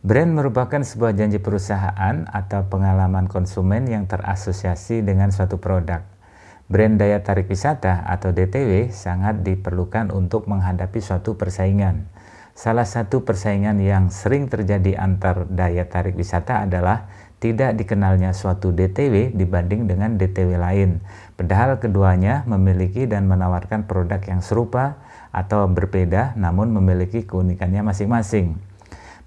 Brand merupakan sebuah janji perusahaan atau pengalaman konsumen yang terasosiasi dengan suatu produk. Brand daya tarik wisata atau DTW sangat diperlukan untuk menghadapi suatu persaingan. Salah satu persaingan yang sering terjadi antar daya tarik wisata adalah tidak dikenalnya suatu DTW dibanding dengan DTW lain. Padahal keduanya memiliki dan menawarkan produk yang serupa atau berbeda namun memiliki keunikannya masing-masing.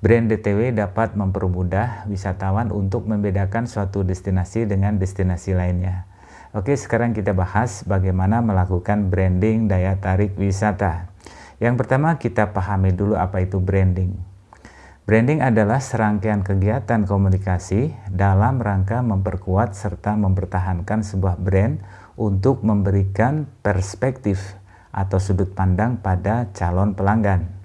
Brand DTW dapat mempermudah wisatawan untuk membedakan suatu destinasi dengan destinasi lainnya. Oke, sekarang kita bahas bagaimana melakukan branding daya tarik wisata. Yang pertama, kita pahami dulu apa itu branding. Branding adalah serangkaian kegiatan komunikasi dalam rangka memperkuat serta mempertahankan sebuah brand untuk memberikan perspektif atau sudut pandang pada calon pelanggan.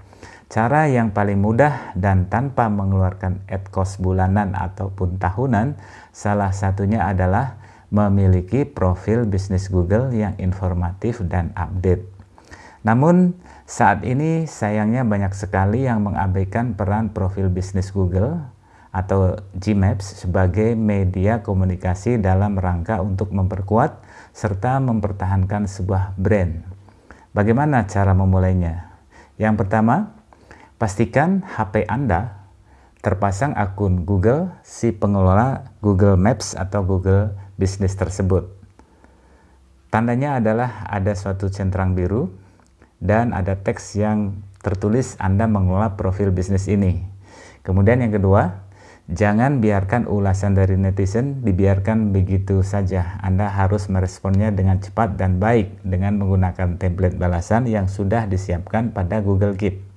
Cara yang paling mudah dan tanpa mengeluarkan ad cost bulanan ataupun tahunan, salah satunya adalah memiliki profil bisnis Google yang informatif dan update. Namun, saat ini sayangnya banyak sekali yang mengabaikan peran profil bisnis Google atau Gmaps sebagai media komunikasi dalam rangka untuk memperkuat serta mempertahankan sebuah brand. Bagaimana cara memulainya? Yang pertama, Pastikan HP Anda terpasang akun Google si pengelola Google Maps atau Google Business tersebut. Tandanya adalah ada suatu centang biru dan ada teks yang tertulis Anda mengelola profil bisnis ini. Kemudian yang kedua, jangan biarkan ulasan dari netizen dibiarkan begitu saja. Anda harus meresponnya dengan cepat dan baik dengan menggunakan template balasan yang sudah disiapkan pada Google Keep.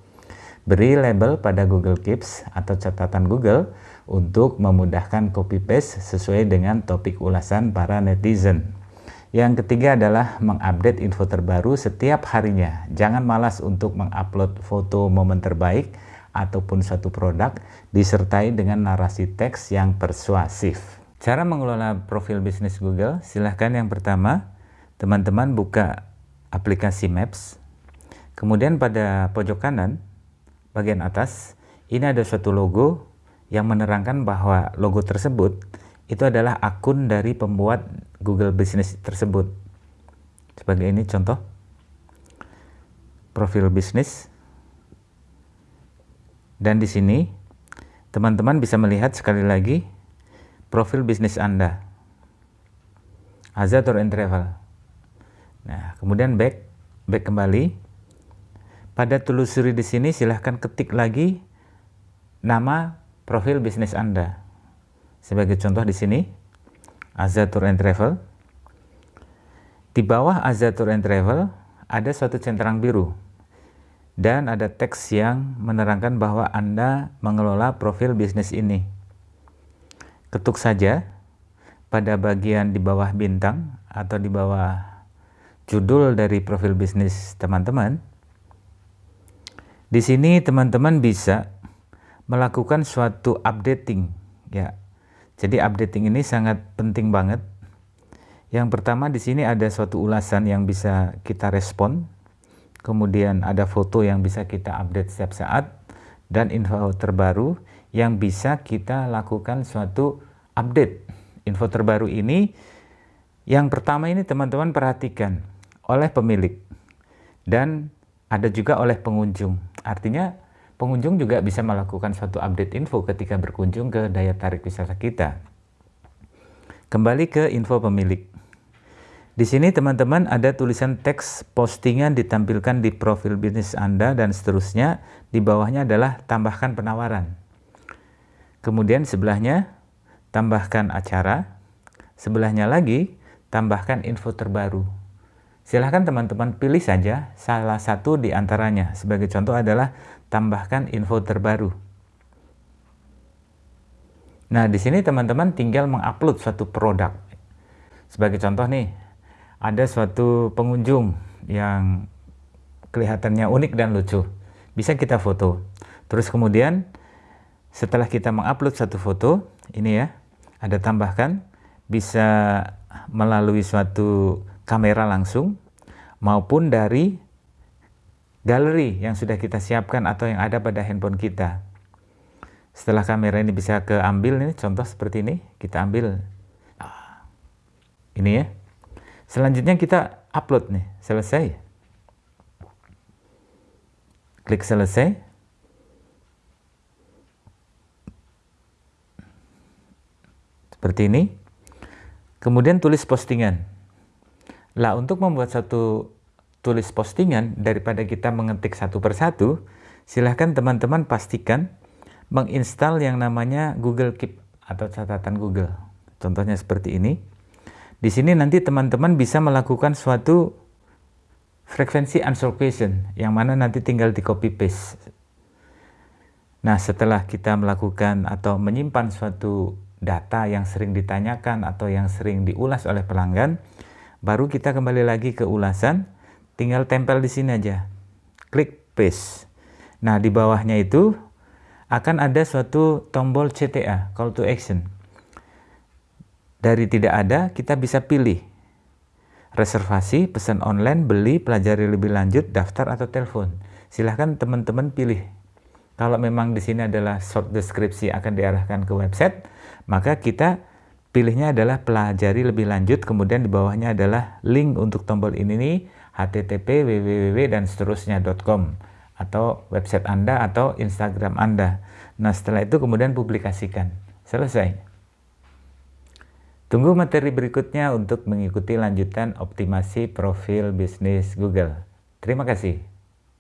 Beri label pada Google Keeps atau catatan Google untuk memudahkan copy paste sesuai dengan topik ulasan para netizen. Yang ketiga adalah mengupdate info terbaru setiap harinya. Jangan malas untuk mengupload foto momen terbaik ataupun suatu produk disertai dengan narasi teks yang persuasif. Cara mengelola profil bisnis Google, silahkan yang pertama, teman-teman buka aplikasi Maps. Kemudian pada pojok kanan, bagian atas, ini ada suatu logo yang menerangkan bahwa logo tersebut itu adalah akun dari pembuat Google Business tersebut. Sebagai ini contoh profil bisnis. Dan di sini teman-teman bisa melihat sekali lagi profil bisnis Anda. Azad and Travel. Nah, kemudian back back kembali pada telusuri di sini silahkan ketik lagi nama profil bisnis Anda. Sebagai contoh di sini, Azatur and Travel. Di bawah Azatur and Travel ada suatu centang biru dan ada teks yang menerangkan bahwa Anda mengelola profil bisnis ini. Ketuk saja pada bagian di bawah bintang atau di bawah judul dari profil bisnis teman-teman di sini teman-teman bisa melakukan suatu updating ya. Jadi updating ini sangat penting banget. Yang pertama di sini ada suatu ulasan yang bisa kita respon. Kemudian ada foto yang bisa kita update setiap saat dan info terbaru yang bisa kita lakukan suatu update. Info terbaru ini yang pertama ini teman-teman perhatikan oleh pemilik dan ada juga oleh pengunjung. Artinya pengunjung juga bisa melakukan suatu update info ketika berkunjung ke daya tarik wisata kita. Kembali ke info pemilik. Di sini teman-teman ada tulisan teks postingan ditampilkan di profil bisnis Anda dan seterusnya. Di bawahnya adalah tambahkan penawaran. Kemudian sebelahnya tambahkan acara. Sebelahnya lagi tambahkan info terbaru. Silahkan teman-teman pilih saja salah satu di antaranya. Sebagai contoh adalah tambahkan info terbaru. Nah, di sini teman-teman tinggal mengupload suatu produk. Sebagai contoh nih, ada suatu pengunjung yang kelihatannya unik dan lucu. Bisa kita foto. Terus kemudian setelah kita mengupload satu foto, ini ya, ada tambahkan bisa melalui suatu kamera langsung maupun dari galeri yang sudah kita siapkan atau yang ada pada handphone kita. Setelah kamera ini bisa keambil ini contoh seperti ini, kita ambil ah, ini ya. Selanjutnya kita upload nih, selesai. Klik selesai. Seperti ini. Kemudian tulis postingan. Lah untuk membuat satu tulis postingan daripada kita mengetik satu persatu, silahkan teman-teman pastikan menginstal yang namanya Google Keep atau catatan Google. Contohnya seperti ini. Di sini nanti teman-teman bisa melakukan suatu frekuensi answer question yang mana nanti tinggal di copy paste. Nah, setelah kita melakukan atau menyimpan suatu data yang sering ditanyakan atau yang sering diulas oleh pelanggan, baru kita kembali lagi ke ulasan, tinggal tempel di sini aja. Klik paste. Nah, di bawahnya itu akan ada suatu tombol CTA, call to action. Dari tidak ada, kita bisa pilih reservasi, pesan online, beli, pelajari lebih lanjut, daftar atau telepon. Silahkan teman-teman pilih. Kalau memang di sini adalah short deskripsi akan diarahkan ke website, maka kita pilihnya adalah pelajari lebih lanjut, kemudian di bawahnya adalah link untuk tombol ini nih, http www dan seterusnya.com atau website Anda atau Instagram Anda. Nah, setelah itu kemudian publikasikan. Selesai. Tunggu materi berikutnya untuk mengikuti lanjutan optimasi profil bisnis Google. Terima kasih.